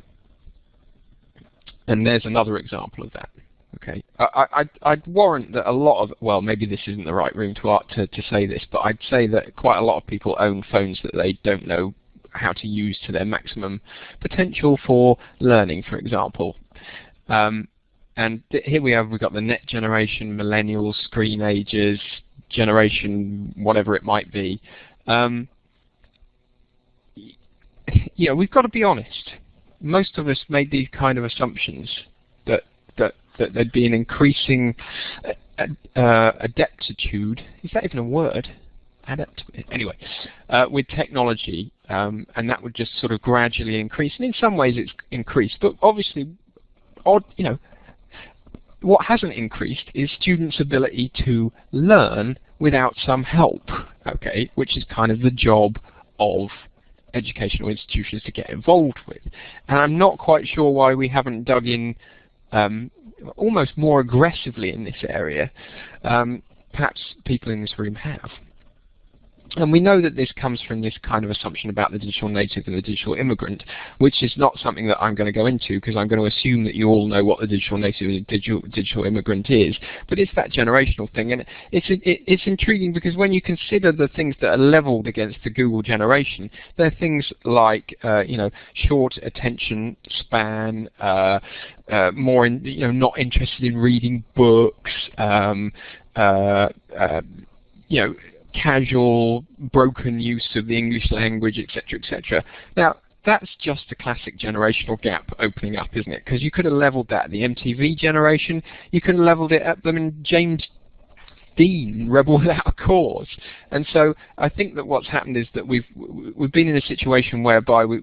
and there's another example of that. Okay, I, I'd, I'd, warrant that a lot of, well, maybe this isn't the right room to, to, to say this, but I'd say that quite a lot of people own phones that they don't know how to use to their maximum potential for learning, for example. Um, and here we have, we've got the net generation, millennials, screenagers, generation, whatever it might be. Um, know, we've got to be honest. Most of us made these kind of assumptions that that that there'd be an increasing uh, uh, adeptitude. Is that even a word? Anyway, uh, with technology, um, and that would just sort of gradually increase. And in some ways, it's increased, but obviously, odd. You know, what hasn't increased is students' ability to learn without some help. Okay, which is kind of the job of educational institutions to get involved with. And I'm not quite sure why we haven't dug in um, almost more aggressively in this area. Um, perhaps people in this room have. And we know that this comes from this kind of assumption about the digital native and the digital immigrant, which is not something that I'm going to go into because I'm going to assume that you all know what the digital native and digital, digital immigrant is. But it's that generational thing, and it's it, it's intriguing because when you consider the things that are leveled against the Google generation, they're things like uh, you know short attention span, uh, uh, more in, you know not interested in reading books. Um, uh, uh, you know, casual, broken use of the English language, etc., etc. Now, that's just a classic generational gap opening up, isn't it? Because you could have leveled that at the MTV generation. You could have leveled it at them in James Dean, Rebel Without a Cause. And so I think that what's happened is that we've we've been in a situation whereby we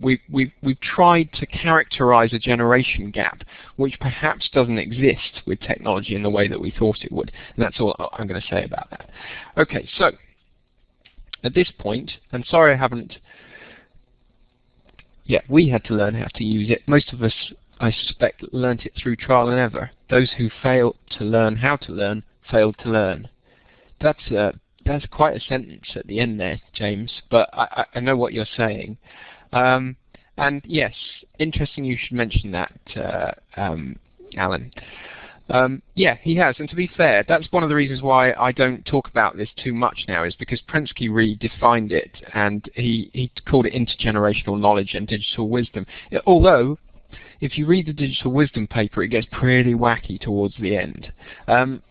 we, we, we've tried to characterize a generation gap which perhaps doesn't exist with technology in the way that we thought it would. And that's all I'm going to say about that. Okay, so at this point, and sorry I haven't, yeah, we had to learn how to use it. Most of us, I suspect, learnt it through trial and error. Those who fail to learn how to learn, failed to learn. That's, uh, that's quite a sentence at the end there, James, but I, I know what you're saying. Um, and yes, interesting you should mention that, uh, um, Alan. Um, yeah, he has. And to be fair, that's one of the reasons why I don't talk about this too much now, is because Prensky redefined it and he, he called it intergenerational knowledge and digital wisdom. Although, if you read the digital wisdom paper, it gets pretty wacky towards the end. Um,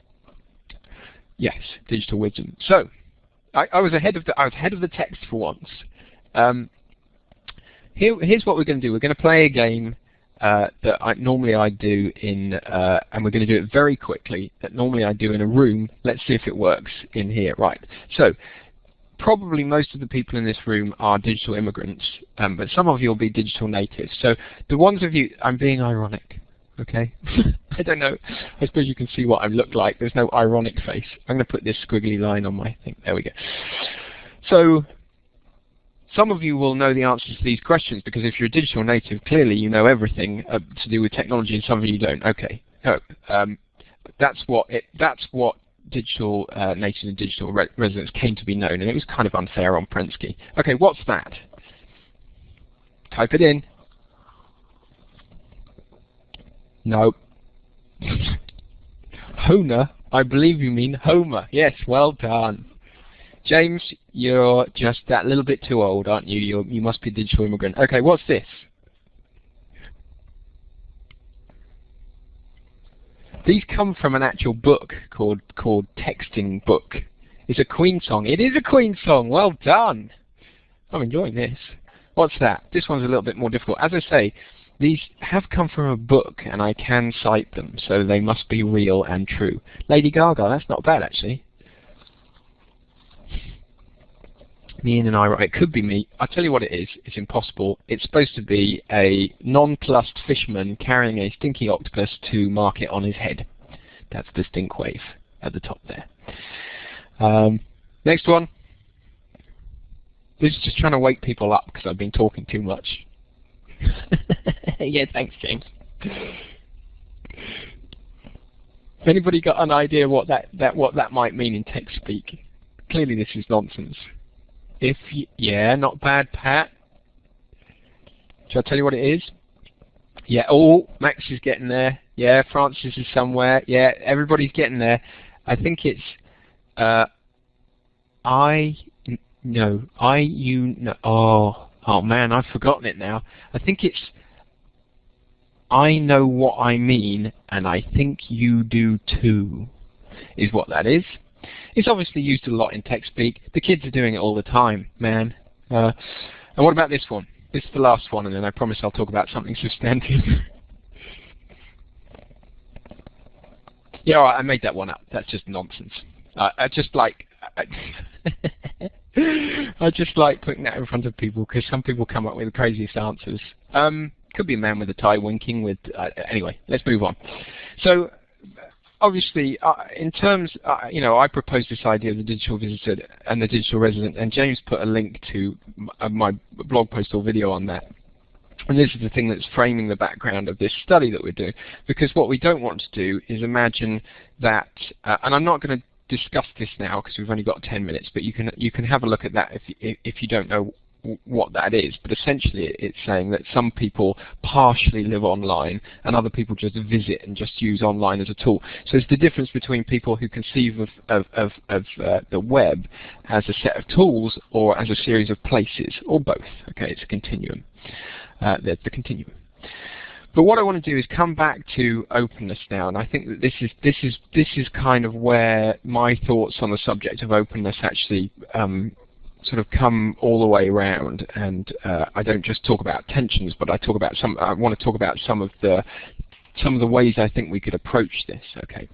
yes, digital wisdom. So, I, I, was ahead of the I was ahead of the text for once. Um, here, here's what we're going to do. We're going to play a game uh, that I, normally I do in, uh, and we're going to do it very quickly, that normally I do in a room. Let's see if it works in here. Right. So probably most of the people in this room are digital immigrants, um, but some of you will be digital natives. So the ones of you, I'm being ironic, okay? I don't know. I suppose you can see what I look like. There's no ironic face. I'm going to put this squiggly line on my thing. There we go. So some of you will know the answers to these questions because if you're a digital native, clearly you know everything uh, to do with technology, and some of you don't. Okay, so, um, that's what it, that's what digital uh, natives and digital re residents came to be known, and it was kind of unfair on Prensky. Okay, what's that? Type it in. No. Honer? I believe you mean Homer. Yes, well done. James, you're just that little bit too old, aren't you? you you must be a digital immigrant. Okay, what's this? These come from an actual book called called Texting Book. It's a Queen song. It is a Queen song. Well done. I'm enjoying this. What's that? This one's a little bit more difficult. As I say, these have come from a book, and I can cite them, so they must be real and true. Lady Gaga, that's not bad actually. Me and an eye It could be me. I'll tell you what it is. It's impossible. It's supposed to be a nonplussed fisherman carrying a stinky octopus to market on his head. That's the stink wave at the top there. Um, next one. This is just trying to wake people up because I've been talking too much. yeah, thanks, James. Anybody got an idea what that, that what that might mean in text speak? Clearly this is nonsense. If yeah, not bad, Pat. Shall I tell you what it is? Yeah, oh, Max is getting there. Yeah, Francis is somewhere. Yeah, everybody's getting there. I think it's uh, I no I you no oh oh man I've forgotten it now. I think it's I know what I mean, and I think you do too, is what that is. It's obviously used a lot in tech speak. The kids are doing it all the time, man. Uh, and what about this one? This is the last one, and then I promise I'll talk about something substantive. yeah, I made that one up. That's just nonsense. Uh, I just like I, I just like putting that in front of people because some people come up with the craziest answers. Um, could be a man with a tie winking with. Uh, anyway, let's move on. So obviously, uh, in terms, uh, you know, I proposed this idea of the digital visitor and the digital resident, and James put a link to uh, my blog post or video on that. And this is the thing that's framing the background of this study that we're doing. Because what we don't want to do is imagine that, uh, and I'm not going to discuss this now because we've only got 10 minutes, but you can you can have a look at that if if you don't know what that is. But essentially, it's saying that some people partially live online and other people just visit and just use online as a tool. So it's the difference between people who conceive of of of, of uh, the web as a set of tools or as a series of places, or both. Okay, it's a continuum. Uh, the, continuum. But what I want to do is come back to openness now, and I think that this is this is this is kind of where my thoughts on the subject of openness actually um, sort of come all the way around. And uh, I don't just talk about tensions, but I talk about some. I want to talk about some of the some of the ways I think we could approach this. Okay.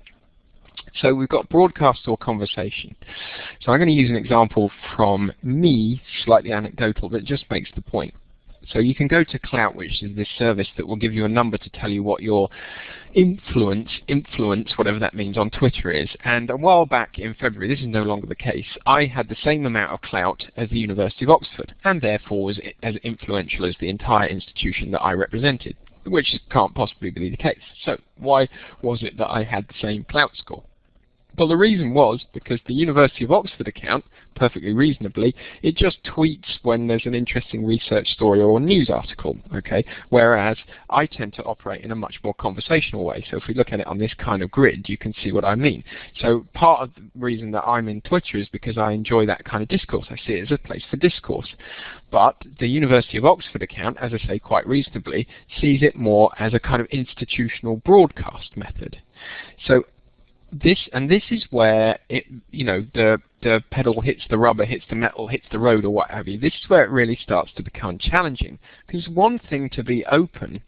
So we've got broadcast or conversation. So I'm going to use an example from me, slightly anecdotal, it just makes the point. So you can go to Klout, which is this service that will give you a number to tell you what your influence, influence, whatever that means, on Twitter is. And a while back in February, this is no longer the case, I had the same amount of clout as the University of Oxford, and therefore was as influential as the entire institution that I represented, which can't possibly be the case. So why was it that I had the same clout score? Well, the reason was because the University of Oxford account, perfectly reasonably, it just tweets when there's an interesting research story or news article, okay? Whereas I tend to operate in a much more conversational way. So if we look at it on this kind of grid, you can see what I mean. So part of the reason that I'm in Twitter is because I enjoy that kind of discourse. I see it as a place for discourse. But the University of Oxford account, as I say quite reasonably, sees it more as a kind of institutional broadcast method. So this and this is where it you know the the pedal hits the rubber hits the metal hits the road or what have you this is where it really starts to become challenging because one thing to be open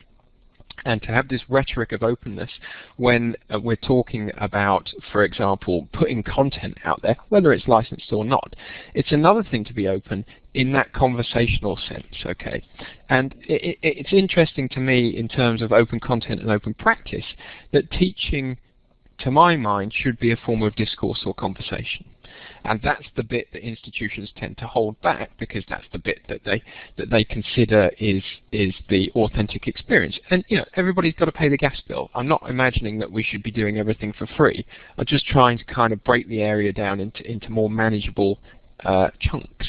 and to have this rhetoric of openness when uh, we're talking about, for example, putting content out there, whether it's licensed or not. It's another thing to be open in that conversational sense, okay? And it, it, it's interesting to me in terms of open content and open practice that teaching to my mind, should be a form of discourse or conversation. And that's the bit that institutions tend to hold back because that's the bit that they that they consider is is the authentic experience. And you know, everybody's got to pay the gas bill. I'm not imagining that we should be doing everything for free. I'm just trying to kind of break the area down into into more manageable uh, chunks.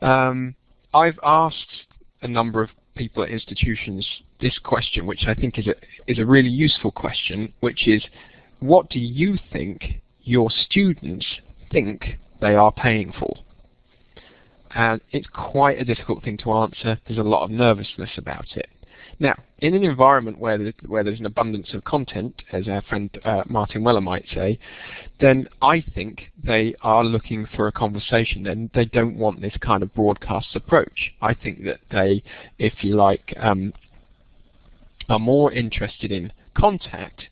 Um, I've asked a number of people at institutions this question, which I think is a is a really useful question, which is what do you think your students think they are paying for? And it's quite a difficult thing to answer. There's a lot of nervousness about it. Now, in an environment where there's, where there's an abundance of content, as our friend uh, Martin Weller might say, then I think they are looking for a conversation. Then they don't want this kind of broadcast approach. I think that they, if you like, um, are more interested in contact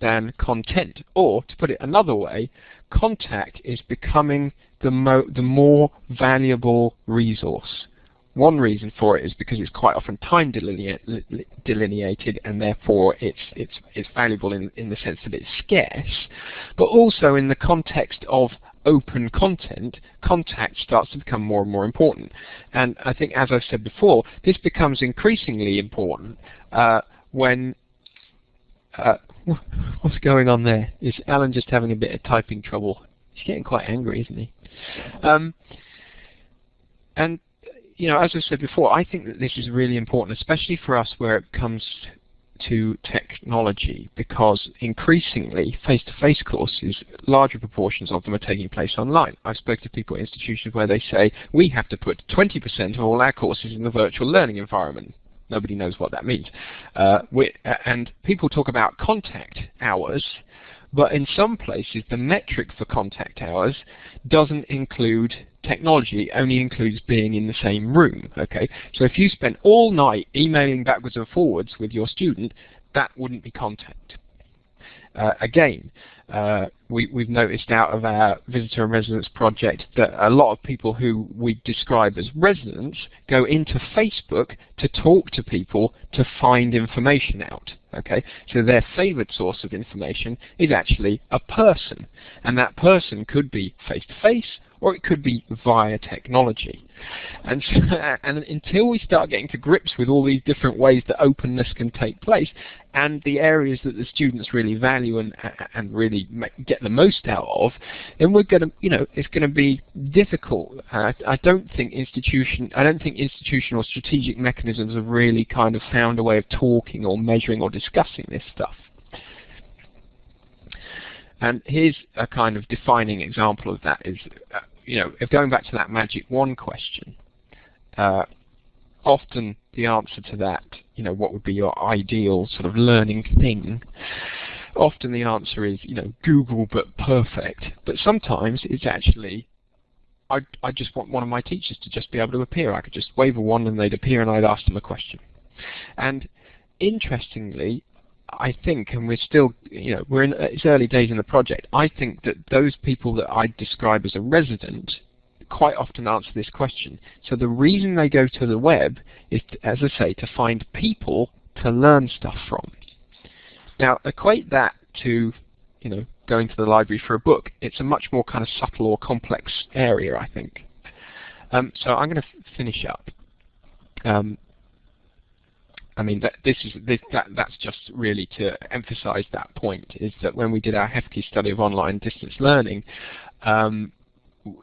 than content. Or, to put it another way, contact is becoming the, mo the more valuable resource. One reason for it is because it's quite often time delineated and therefore it's, it's, it's valuable in, in the sense that it's scarce, but also in the context of open content, contact starts to become more and more important. And I think, as I've said before, this becomes increasingly important uh, when uh, what's going on there? Is Alan just having a bit of typing trouble? He's getting quite angry, isn't he? Um, and you know, as I said before, I think that this is really important, especially for us where it comes to technology, because increasingly face-to-face -face courses, larger proportions of them are taking place online. I've spoken to people at institutions where they say, we have to put 20% of all our courses in the virtual learning environment. Nobody knows what that means. Uh, and people talk about contact hours, but in some places the metric for contact hours doesn't include technology, only includes being in the same room. Okay, So if you spent all night emailing backwards and forwards with your student, that wouldn't be contact. Uh, again, uh, we, have noticed out of our visitor and residents project that a lot of people who we describe as residents go into Facebook to talk to people to find information out. Okay, so their favorite source of information is actually a person, and that person could be face to face or it could be via technology. And, and until we start getting to grips with all these different ways that openness can take place, and the areas that the students really value and and really get the most out of, then we're going to, you know, it's going to be difficult. Uh, I don't think institution, I don't think institutional strategic mechanisms have really kind of found a way of talking or measuring or discussing this stuff. And here's a kind of defining example of that is, uh, you know, if going back to that magic one question, uh, often the answer to that, you know, what would be your ideal sort of learning thing, often the answer is, you know, Google but perfect. But sometimes it's actually, I, I just want one of my teachers to just be able to appear. I could just wave a wand and they'd appear and I'd ask them a question. And interestingly, I think, and we're still, you know, we're in it's early days in the project. I think that those people that I describe as a resident quite often answer this question. So the reason they go to the web is, to, as I say, to find people to learn stuff from. Now equate that to, you know, going to the library for a book. It's a much more kind of subtle or complex area, I think. Um, so I'm going to finish up. Um, I mean, that, this is this, that that's just really to emphasize that point is that when we did our HEFCE study of online distance learning, um,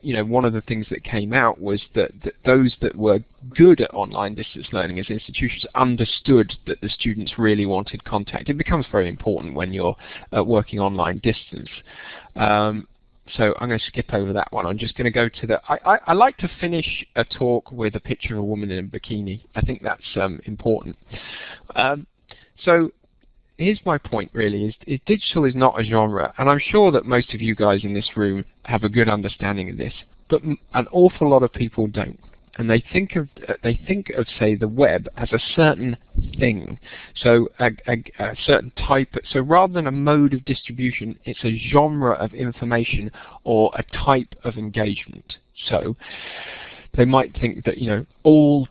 you know, one of the things that came out was that, that, those that were good at online distance learning as institutions understood that the students really wanted contact. It becomes very important when you're uh, working online distance. Um, so I'm going to skip over that one. I'm just going to go to the. I, I, I, like to finish a talk with a picture of a woman in a bikini. I think that's um, important. Um, so here's my point really: is, is digital is not a genre, and I'm sure that most of you guys in this room have a good understanding of this, but an awful lot of people don't and they think of uh, they think of say the web as a certain thing, so a, a, a, certain type. So rather than a mode of distribution, it's a genre of information or a type of engagement. So they might think that you know all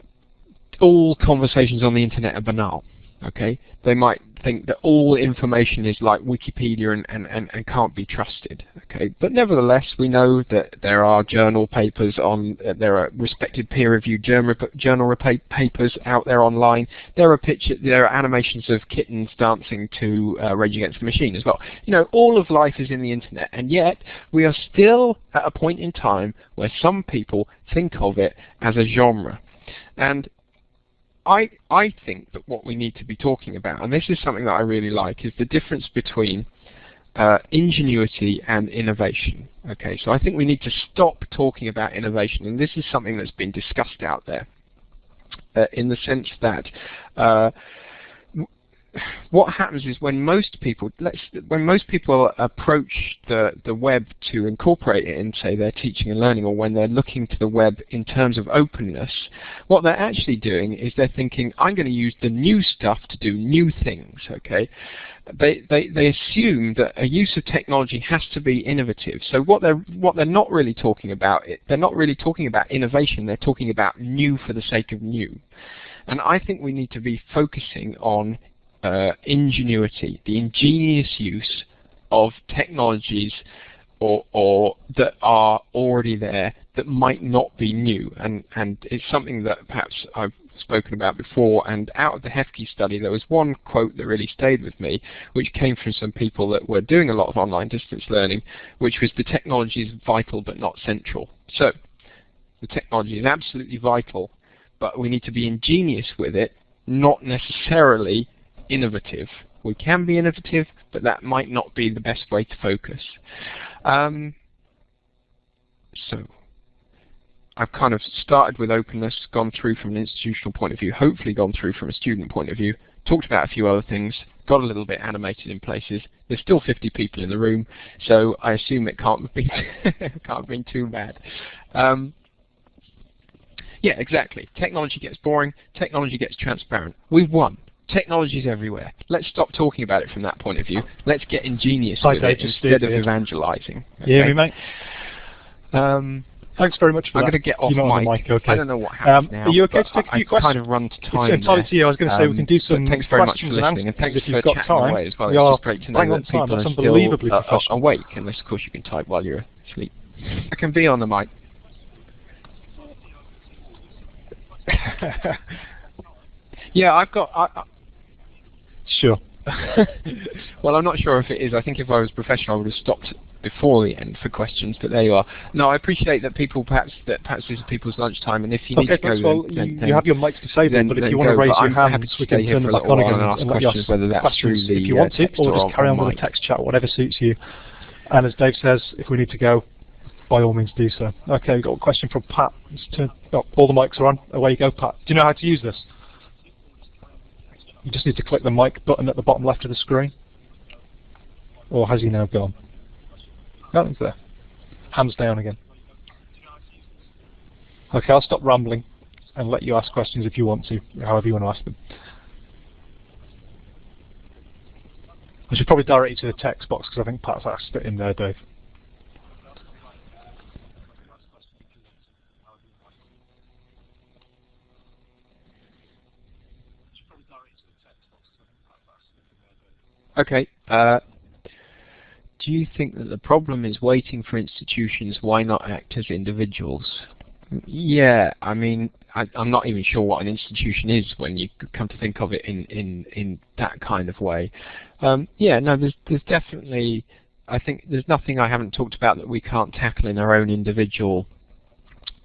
all conversations on the internet are banal. Okay, they might think that all information is like Wikipedia and, and, and, and, can't be trusted. Okay, but nevertheless, we know that there are journal papers on, uh, there are respected peer-reviewed journal, journal papers out there online. There are pictures, there are animations of kittens dancing to uh, Rage Against the Machine as well. You know, all of life is in the internet, and yet we are still at a point in time where some people think of it as a genre. And I, I think that what we need to be talking about, and this is something that I really like, is the difference between uh, ingenuity and innovation. Okay, so I think we need to stop talking about innovation, and this is something that's been discussed out there, uh, in the sense that uh, what happens is when most people when most people approach the the web to incorporate it in say their teaching and learning or when they're looking to the web in terms of openness what they're actually doing is they're thinking I'm going to use the new stuff to do new things okay? They, they they assume that a use of technology has to be innovative. So what they're what they're not really talking about it they're not really talking about innovation they're talking about new for the sake of new. And I think we need to be focusing on uh, ingenuity, the ingenious use of technologies or, or, that are already there that might not be new. And, and it's something that perhaps I've spoken about before. And out of the HEFCE study, there was one quote that really stayed with me, which came from some people that were doing a lot of online distance learning, which was the technology is vital but not central. So the technology is absolutely vital, but we need to be ingenious with it, not necessarily innovative. We can be innovative, but that might not be the best way to focus. Um, so, I've kind of started with openness, gone through from an institutional point of view, hopefully gone through from a student point of view, talked about a few other things, got a little bit animated in places. There's still 50 people in the room, so I assume it can't have been, can't have been too bad. Um, yeah, exactly. Technology gets boring, technology gets transparent. We've won. Technology is everywhere. Let's stop talking about it from that point of view. Let's get ingenious with it instead of evangelizing. You hear me, mate? Um, Thanks very much for I'm that. going to get off You're not on the mic. mic, okay. I don't know what happens Um, now. are you okay to take a few I've questions? kind of run to time It's entirely to you. I was going to say we Um, can do but some thanks very much for listening, and thanks if you've got time. away as well. We It's are great to know that people That's are still unbelievably uh, uh, awake, unless of course you can type while you're asleep. I can be on the mic. yeah, I've got. I, I, Sure. well, I'm not sure if it is. I think if I was professional, I would have stopped before the end for questions. But there you are. No, I appreciate that people perhaps that perhaps this is people's lunchtime, and if you need to go, of then, you, then, you have your mics to disabled, then- but if you want to raise your I'm happy to we can turn a back on again and ask and questions, whether that's questions through the if you uh, want to, text or just carry on with the text chat, whatever suits you. And as Dave says, if we need to go, by all means do so. Okay, we've got a question from Pat. Turn, oh, all the mics are on. Away you go, Pat. Do you know how to use this? You just need to click the mic button at the bottom left of the screen. Or has he now gone? Nothing's there. Hands down again. Okay, I'll stop rambling and let you ask questions if you want to, however you want to ask them. I should probably direct you to the text box because I think Pat's asked it in there, Dave. Okay. Uh, do you think that the problem is waiting for institutions? Why not act as individuals? Yeah, I mean, I, I'm not even sure what an institution is when you come to think of it in in in that kind of way. Um, yeah, no, there's there's definitely. I think there's nothing I haven't talked about that we can't tackle in our own individual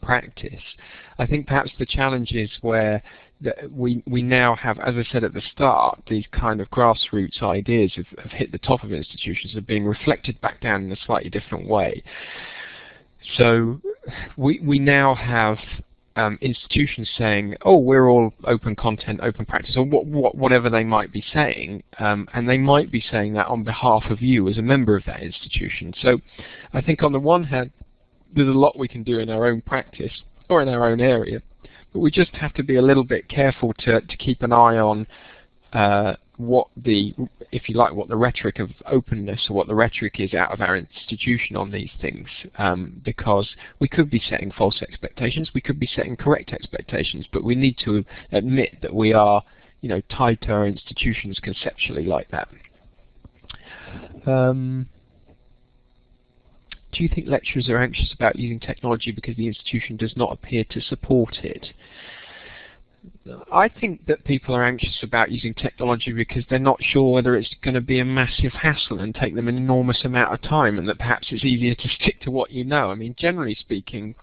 practice. I think perhaps the challenge is where that we we now have, as I said at the start, these kind of grassroots ideas have, have hit the top of institutions, are being reflected back down in a slightly different way. So we we now have um, institutions saying, "Oh, we're all open content, open practice," or what, what, whatever they might be saying, um, and they might be saying that on behalf of you as a member of that institution. So I think on the one hand, there's a lot we can do in our own practice or in our own area, but we just have to be a little bit careful to, to keep an eye on uh, what the, if you like, what the rhetoric of openness or what the rhetoric is out of our institution on these things, um, because we could be setting false expectations, we could be setting correct expectations, but we need to admit that we are, you know, tied to our institutions conceptually like that. Um, do you think lecturers are anxious about using technology because the institution does not appear to support it? I think that people are anxious about using technology because they're not sure whether it's going to be a massive hassle and take them an enormous amount of time and that perhaps it's easier to stick to what you know. I mean, generally speaking,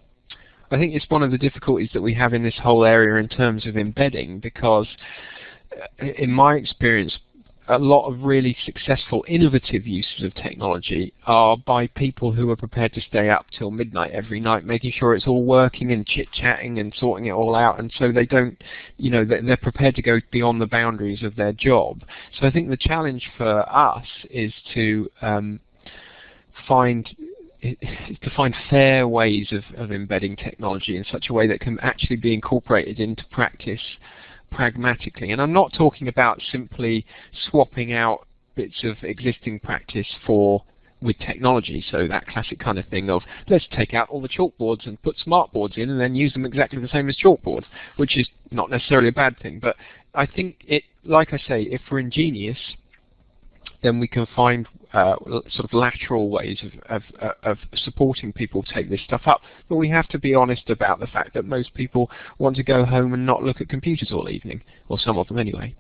I think it's one of the difficulties that we have in this whole area in terms of embedding because uh, in my experience, a lot of really successful innovative uses of technology are by people who are prepared to stay up till midnight every night making sure it's all working and chit-chatting and sorting it all out and so they don't you know they're prepared to go beyond the boundaries of their job. So I think the challenge for us is to um, find to find fair ways of, of embedding technology in such a way that can actually be incorporated into practice pragmatically. And I'm not talking about simply swapping out bits of existing practice for with technology. So that classic kind of thing of let's take out all the chalkboards and put smartboards in and then use them exactly the same as chalkboards, which is not necessarily a bad thing. But I think it, like I say, if we're ingenious, then we can find uh, sort of lateral ways of, of, of, supporting people take this stuff up. But we have to be honest about the fact that most people want to go home and not look at computers all evening, or some of them anyway.